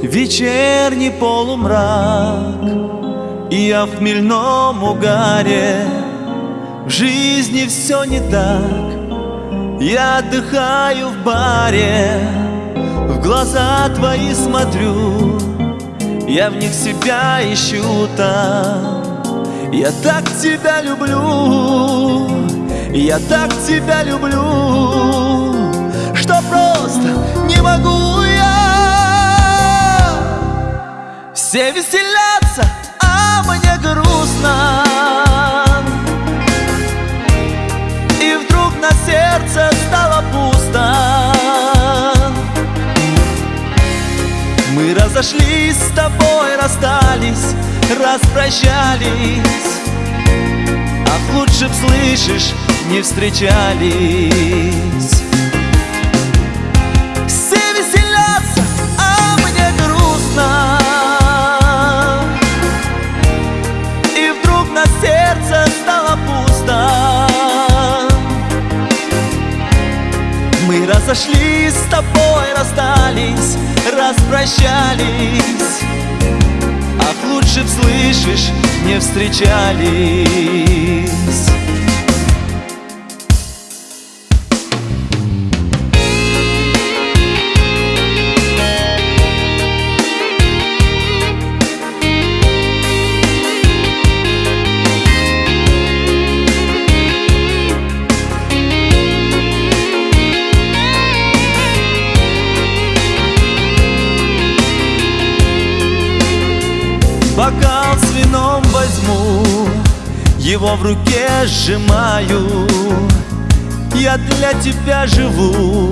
Вечерний полумрак И я в хмельном угаре. В жизни все не так Я отдыхаю в баре. В глаза твои смотрю Я в них себя ищу там. Я так тебя люблю Я так тебя люблю Что просто не могу Все веселятся, а мне грустно. И вдруг на сердце стало пусто. Мы разошлись с тобой, расстались, распрощались. Ах, лучше б, слышишь, не встречались. Разошлись с тобой, расстались, распрощались. Ах, лучше слышишь, не встречались Бокал с вином возьму, его в руке сжимаю. Я для тебя живу,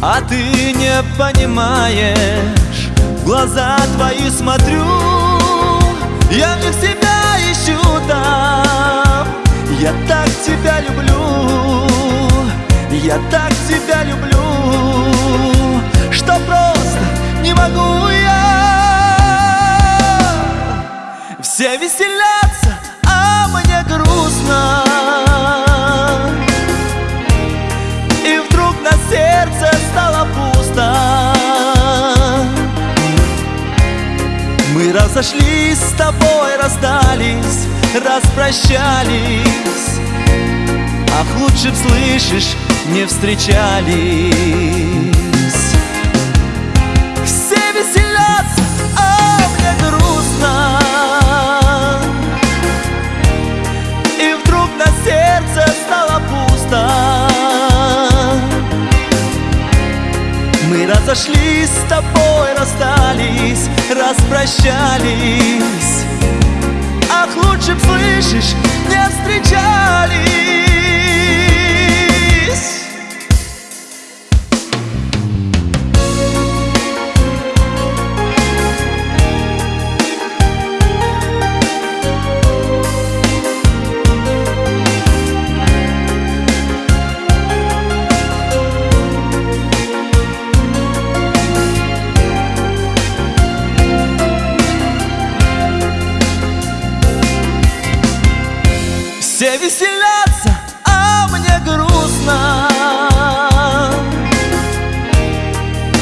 а ты не понимаешь. В глаза твои смотрю, я них себя ищу там Я так тебя люблю, я так тебя люблю Что просто Все веселятся, а мне грустно. И вдруг на сердце стало пусто. Мы разошлись с тобой, расстались, распрощались. Ах, лучше б, слышишь, не встречались разошлись с тобой, расстались, распрощались. Ах, лучше б, слышишь, не встречались Все веселятся, а мне грустно.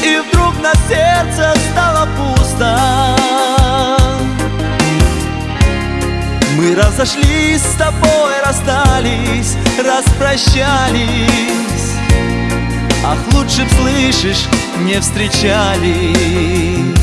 И вдруг на сердце стало пусто. Мы разошлись с тобой, расстались, распрощались. Ах, лучше б, слышишь, не встречались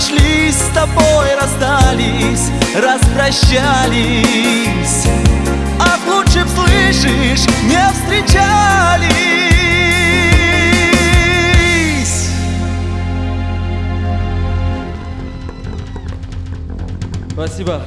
разошлись с тобой, расстались, распрощались Ах, лучше б, слышишь, не встречались Спасибо.